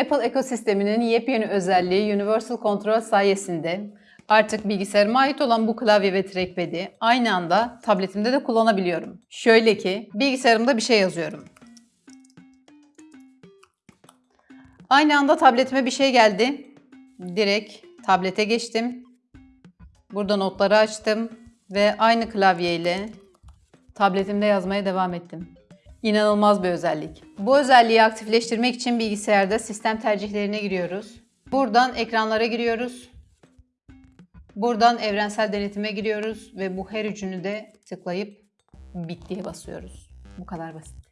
Apple ekosisteminin yepyeni özelliği Universal Control sayesinde artık bilgisayarıma ait olan bu klavye ve trackpad'i aynı anda tabletimde de kullanabiliyorum. Şöyle ki bilgisayarımda bir şey yazıyorum. Aynı anda tabletime bir şey geldi. Direkt tablete geçtim. Burada notları açtım ve aynı klavyeyle tabletimde yazmaya devam ettim. İnanılmaz bir özellik. Bu özelliği aktifleştirmek için bilgisayarda sistem tercihlerine giriyoruz. Buradan ekranlara giriyoruz. Buradan evrensel denetime giriyoruz ve bu her üçünü de tıklayıp bittiye basıyoruz. Bu kadar basit.